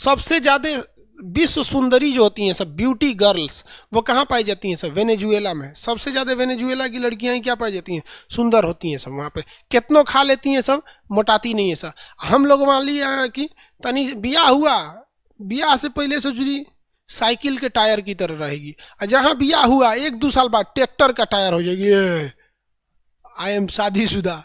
सबसे ज़्यादा विश्व सुंदरी जो होती हैं सब ब्यूटी गर्ल्स वो कहाँ पाई जाती हैं सब? वेनेजुएला में। सबसे ज़्यादा वेनेजुएला की लड़कियाँ ही क्या पाई जाती हैं? सुंदर होती हैं सब वहाँ पे। कितनों खा लेती हैं सब? मोटाती नहीं है सब। हम लोग मान लिए कि तनी बिया हुआ बिया से पहले से जुड़ी साइकिल के टायर की तरह रहेगी। और जहाँ बिया हुआ एक दो साल बाद ट्रैक्टर का टायर हो जाएगी। आई एम शादीशुदा।